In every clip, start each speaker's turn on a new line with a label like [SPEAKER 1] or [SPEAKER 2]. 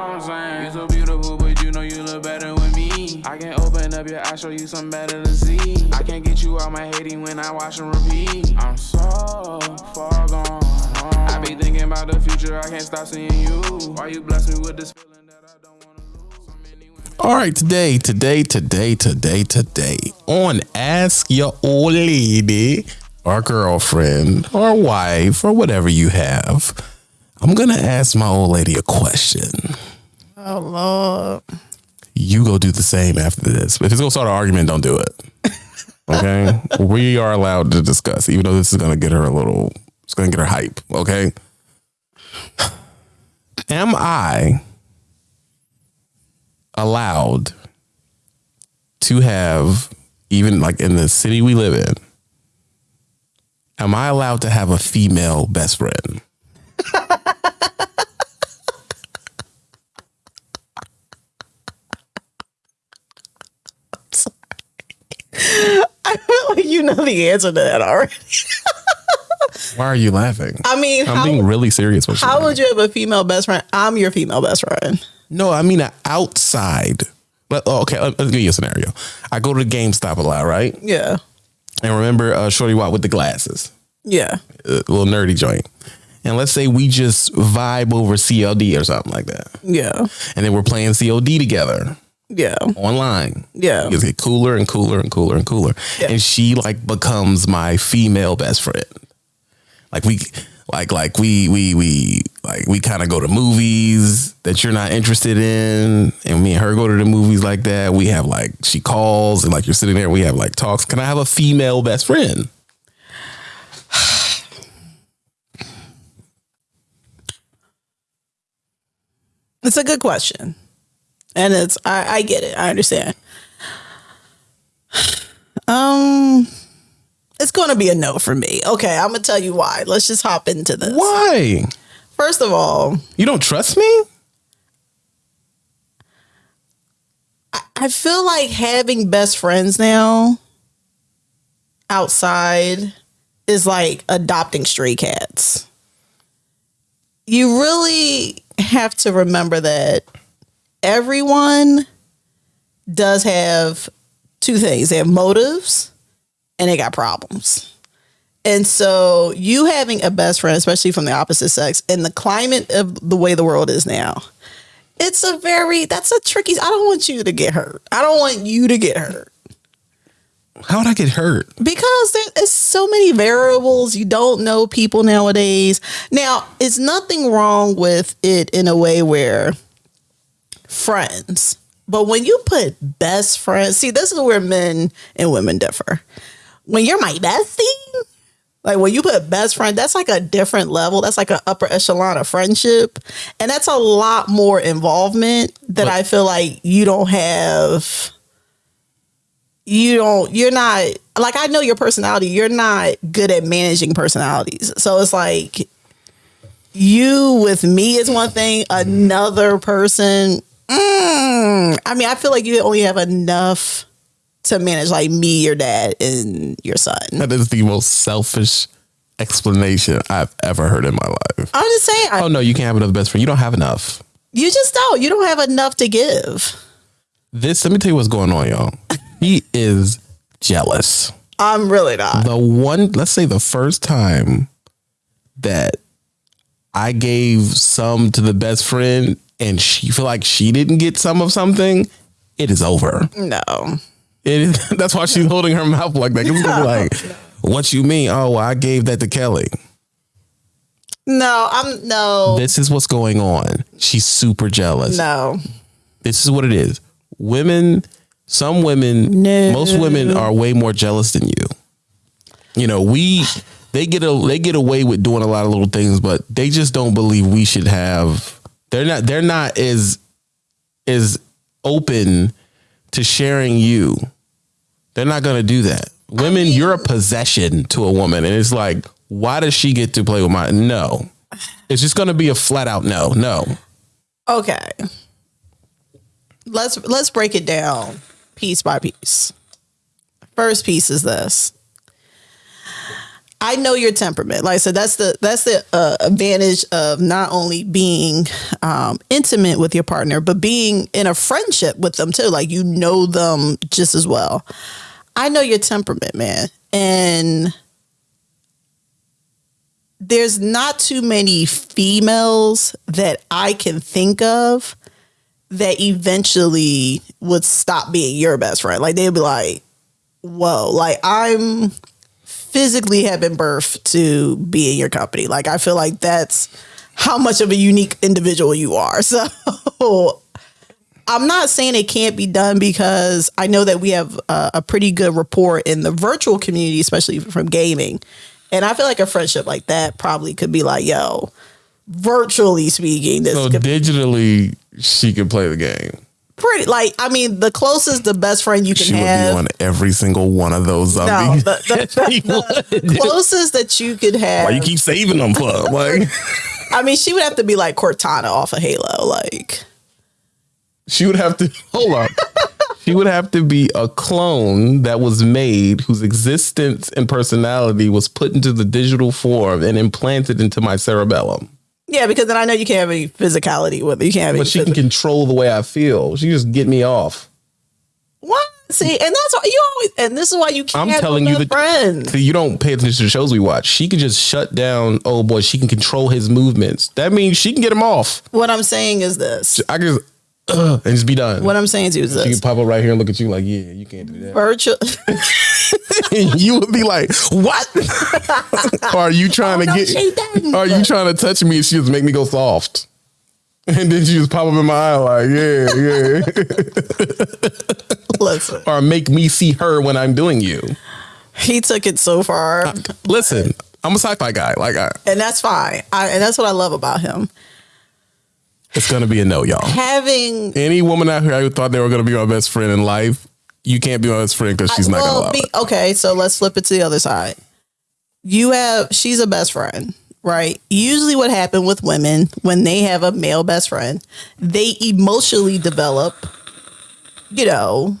[SPEAKER 1] what I'm saying? You so beautiful, but you know you look better with me. I can open up your eyes, show you something better to see. I can't get you out my hating when I watch and repeat. I'm so far gone. I be thinking about the future, I can't stop seeing you. Why you bless me with this feeling that I don't wanna lose? So many.
[SPEAKER 2] All right, today, today, today, today, today, on Ask Your Old Lady or Girlfriend or Wife or whatever you have, I'm going to ask my old lady a question.
[SPEAKER 3] Oh Lord.
[SPEAKER 2] You go do the same after this. If it's to start an argument, don't do it. Okay? we are allowed to discuss, even though this is to get her a little, it's to get her hype. Okay? Am I allowed to have even like in the city we live in am i allowed to have a female best friend
[SPEAKER 3] like you know the answer to that already.
[SPEAKER 2] why are you laughing
[SPEAKER 3] I mean,
[SPEAKER 2] i'm
[SPEAKER 3] how,
[SPEAKER 2] being really serious with you
[SPEAKER 3] how would you have a female best friend? I'm your female best friend.
[SPEAKER 2] no i mean outside Let- oh, okay let- let's give you a scenario i go to the gamestop a lot right
[SPEAKER 3] Yeah.
[SPEAKER 2] and remember uh, shorty watt with the glasses
[SPEAKER 3] Yeah.
[SPEAKER 2] a little nerdy joint and let's say we just vibe over cld or something like that
[SPEAKER 3] Yeah.
[SPEAKER 2] and then we're playing cod together
[SPEAKER 3] Yeah.
[SPEAKER 2] online
[SPEAKER 3] Yeah.
[SPEAKER 2] It get cooler and cooler and cooler and cooler.
[SPEAKER 3] Yeah.
[SPEAKER 2] And she like becomes my female best friend. Like we like like we we we like we kind of go to movies that you're not interested in and me and her go to the movies like that. We have like she calls and like you're sitting there we have like talks. Can I have a female best friend?
[SPEAKER 3] It's a good question. And it's I, I get it. I understand. Um it's gonna be a no for me. Okay, I'm gonna tell you why. Let's just hop into this.
[SPEAKER 2] Why?
[SPEAKER 3] First of all,
[SPEAKER 2] You don't trust me?
[SPEAKER 3] I feel like having best friends now outside is like adopting stray cats. You really have to remember that everyone does have two things they have motives and they got problems. And so, you having a best friend, especially from the opposite sex, in the climate of the way the world is now, it's a very that's a tricky. I don't want you to get hurt. I don't want you to get hurt
[SPEAKER 2] How would I get hurt?
[SPEAKER 3] because there is so many variables. You don't know people nowadays. Now, it's nothing wrong with it in a way where friends, but when you put best friends, see, this is where men and women differ. When you're my bestie, like when you put best friend, that's like a different level. That's like an upper echelon of friendship. And that's a lot more involvement that
[SPEAKER 2] But-
[SPEAKER 3] I feel like you don't have. You don't, you're not, like, I know your personality. You're not good at managing personalities. So it's like you with me is one thing, mm-hmm. another person. Mm, I mean, I feel like you only have enough to manage like me, your dad, and your son.
[SPEAKER 2] That is the most selfish explanation I've ever heard in my life.
[SPEAKER 3] I'm just saying, I,
[SPEAKER 2] Oh no, you can't have another best friend. You don't have enough.
[SPEAKER 3] you just don't. You don't have enough to give.
[SPEAKER 2] This let me tell you what's going on, y'all. He is jealous.
[SPEAKER 3] I'm really not.
[SPEAKER 2] The one, let's say the first time that I gave some to the best friend and she feel like she didn't get some of something, it is over.
[SPEAKER 3] No.
[SPEAKER 2] It that's why she's holding her mouth like that. It's gonna be like, what you mean? Oh, well, I gave that to Kelly.
[SPEAKER 3] No, I'm no.
[SPEAKER 2] This is what's going on. She's super jealous.
[SPEAKER 3] No.
[SPEAKER 2] This is what it is. Women, some women,
[SPEAKER 3] No.
[SPEAKER 2] most women are way more jealous than you. You know, we they get a they get away with doing a lot of little things, but they just don't believe we should have. They're not. They're not as as open to sharing you. They're not going to do that. Women, you're a possession to a woman, and it's like, why does she get to play with my? No, it's just going to be a flat out no, no.
[SPEAKER 3] Okay. Let's let's break it down piece by piece. First piece is this. I know your temperament. Like said, that's the that's the uh, advantage of not only being um, intimate with your partner, but being in a friendship with them too. Like you know them just as well. I know your temperament, man, and there's not too many females that I can think of that eventually would stop being your best friend. Like they'd be like, "Whoa!" Like I'm physically have been birthed to be in your company. Like I feel like that's how much of a unique individual you are. So I'm not saying it can't be done because I know that we have a, a pretty good rapport in the virtual community, especially from gaming. And I feel like a friendship like that probably could be like, yo, virtually speaking, this
[SPEAKER 2] So digitally, she could play the game.
[SPEAKER 3] Pretty like I mean the closest the best friend you can
[SPEAKER 2] She would
[SPEAKER 3] have.
[SPEAKER 2] be on every single one of those
[SPEAKER 3] no,
[SPEAKER 2] zombies.
[SPEAKER 3] the, the- the- the closest that you could have.
[SPEAKER 2] Why you keep saving them for? Like
[SPEAKER 3] I mean, she would have to be like Cortana off of Halo. Like,
[SPEAKER 2] she would have to hold up. She would have to be a clone that was made whose existence and personality was put into the digital form and implanted into my cerebellum.
[SPEAKER 3] Yeah, because then I know you can't have any physicality with her. You can't have any.
[SPEAKER 2] But she can control the way I feel. She just get me off.
[SPEAKER 3] what? See, and that's why you always. And this is why you can't.
[SPEAKER 2] I'm telling you
[SPEAKER 3] the friends.
[SPEAKER 2] See, you don't pay attention to the shows we watch. She can just shut down. Oh boy, she can control his movements. That means she can get him off.
[SPEAKER 3] What I'm saying is this.
[SPEAKER 2] I can uh, and just be done.
[SPEAKER 3] What I'm saying to you is
[SPEAKER 2] she can pop up right here and look at you like, yeah, you can't do that.
[SPEAKER 3] Virtual.
[SPEAKER 2] you would be like, what? are you trying
[SPEAKER 3] Oh,
[SPEAKER 2] to
[SPEAKER 3] she
[SPEAKER 2] get? Are you trying to touch me? And she just make me go soft. And then she just pop up in my eye like, yeah, yeah.
[SPEAKER 3] Listen,
[SPEAKER 2] or make me see her when I'm doing you.
[SPEAKER 3] he took it so far,
[SPEAKER 2] Listen, I'm a sci-fi guy. Like, I,
[SPEAKER 3] and that's fine. I, and that's what I love about him.
[SPEAKER 2] it's gonna be a no, y'all.
[SPEAKER 3] Having
[SPEAKER 2] Any woman out here who thought they were gonna be my best friend in life, you can't be my best friend because she's not gonna allow
[SPEAKER 3] be,
[SPEAKER 2] it.
[SPEAKER 3] okay, so let's flip it to the other side. You have she's a best friend, right? Usually, what happens with women when they have a male best friend, they emotionally develop, you know,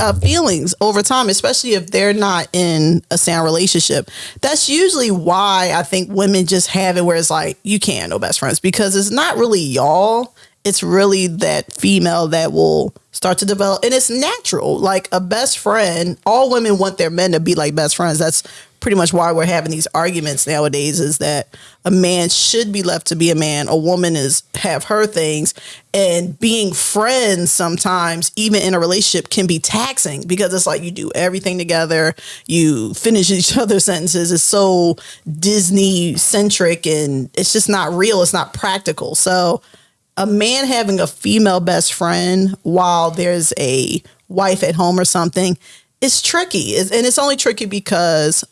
[SPEAKER 3] uh, feelings over time, especially if they're not in a sound relationship. That's usually why I think women just have it where it's like you can't no best friends because it's not really y'all. It's really that female that will start to develop, and it's natural. Like a best friend, all women want their men to be like best friends. That's pretty much why we're having these arguments nowadays. Is that a man should be left to be a man, a woman is have her things, and being friends sometimes, even in a relationship, can be taxing because it's like you do everything together, you finish each other's sentences. It's so Disney centric, and it's just not real. It's not practical. So a man having a female best friend while there's a wife at home or something is tricky. It's- And it's only tricky because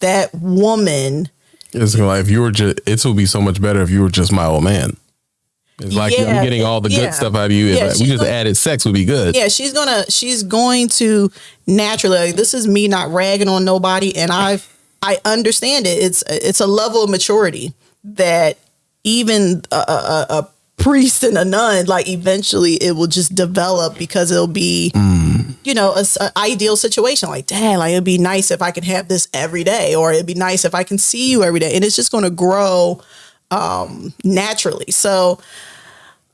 [SPEAKER 3] that woman,
[SPEAKER 2] It's like if you were just, it would be so much better if you were just my old man. It's like
[SPEAKER 3] Yeah,
[SPEAKER 2] I'm getting all the
[SPEAKER 3] yeah.
[SPEAKER 2] good stuff out of you.
[SPEAKER 3] Yeah,
[SPEAKER 2] we
[SPEAKER 3] she's
[SPEAKER 2] just
[SPEAKER 3] like-
[SPEAKER 2] added sex would be good.
[SPEAKER 3] yeah, she's gonna she's going to naturally. like, this is me not ragging on nobody, and I I understand it. It's it's a level of maturity that even a, a, a priest and a nun, like eventually it will just develop because it'll be, you know, an ideal situation. Like, dad, like it'd be nice if I could have this every day, or it'd be nice if I can see you every day, and it's just going to grow um naturally. So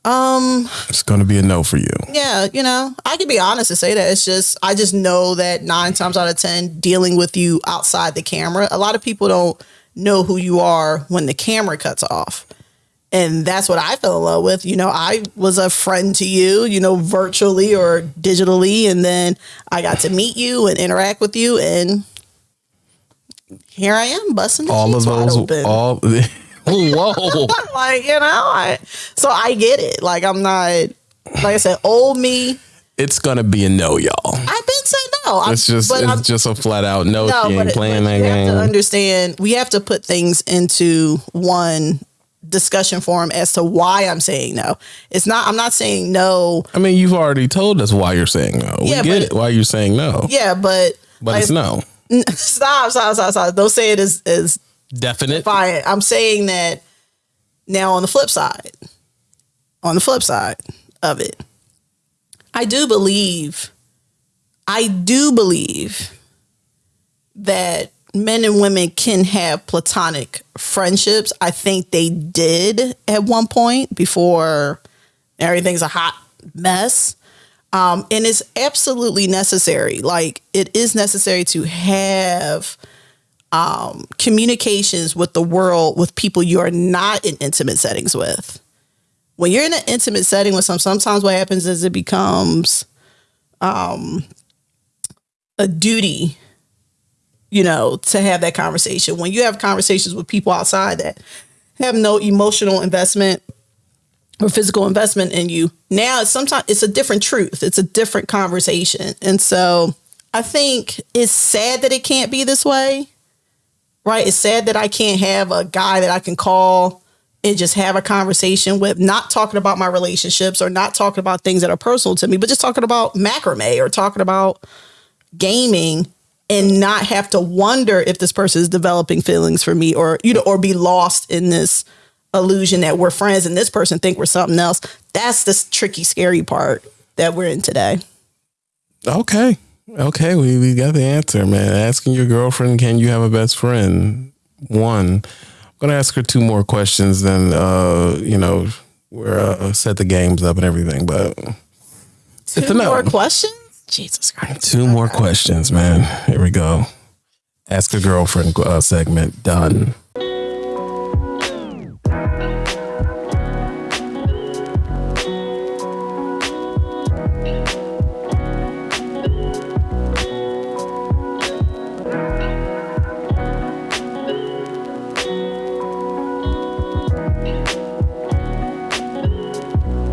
[SPEAKER 3] um,
[SPEAKER 2] It's gonna be a no for you.
[SPEAKER 3] yeah, you know, I can be honest and say that it's just I just know that nine times out of ten, dealing with you outside the camera, a lot of people don't know who you are when the camera cuts off. And that's what I fell in love with. You know, I was a friend to you, you know, virtually or digitally, and then I got to meet you and interact with you, and here I am busting the
[SPEAKER 2] All of those,
[SPEAKER 3] open.
[SPEAKER 2] all. Whoa!
[SPEAKER 3] like you know, I, so I get it. Like I'm not, like I said, old me.
[SPEAKER 2] it's gonna be a no, y'all.
[SPEAKER 3] I've been saying no. I'm-
[SPEAKER 2] It's just, it's
[SPEAKER 3] I'm-
[SPEAKER 2] just a flat out no.
[SPEAKER 3] no,
[SPEAKER 2] she
[SPEAKER 3] but,
[SPEAKER 2] ain't
[SPEAKER 3] it-
[SPEAKER 2] playing
[SPEAKER 3] but
[SPEAKER 2] that
[SPEAKER 3] you have to
[SPEAKER 2] game.
[SPEAKER 3] understand. We have to put things into one discussion forum as to why I'm saying no. It's not. I'm not saying no.
[SPEAKER 2] I mean, you've already told us why you're saying no. We
[SPEAKER 3] Yeah,
[SPEAKER 2] get
[SPEAKER 3] but-
[SPEAKER 2] it. Why you're saying no?
[SPEAKER 3] Yeah, but
[SPEAKER 2] but
[SPEAKER 3] like,
[SPEAKER 2] it's no.
[SPEAKER 3] Stop, stop, stop, stop. Don't say it as as
[SPEAKER 2] Definite.
[SPEAKER 3] fine. I'm saying that now on the flip side, on the flip side of it, I do believe, I do believe that men and women can have platonic friendships. I think they did at one point before everything's a hot mess. Um, and it's absolutely necessary. Like it is necessary to have um, communications with the world with people you are not in intimate settings with. When you're in an intimate setting with some, sometimes what happens is it becomes um, a duty, you know, to have that conversation. When you have conversations with people outside that have no emotional investment or physical investment in you, now it's sometimes it's a different truth. It's a different conversation. And so I think it's sad that it can't be this way. Right? It's sad that I can't have a guy that I can call and just have a conversation with, not talking about my relationships or not talking about things that are personal to me, but just talking about macrame or talking about gaming and not have to wonder if this person is developing feelings for me or you know or be lost in this illusion that we're friends and this person think we're something else that's the tricky scary part that we're in today
[SPEAKER 2] Okay. Okay, we, we got the answer, man. Asking your girlfriend, can you have a best friend? One. I'm gonna ask her two more questions, then uh, you know, we're uh, set the games up and everything, but
[SPEAKER 3] two more questions jesus christ
[SPEAKER 2] two more questions, man. Here we go. Ask a girlfriend uh, segment done.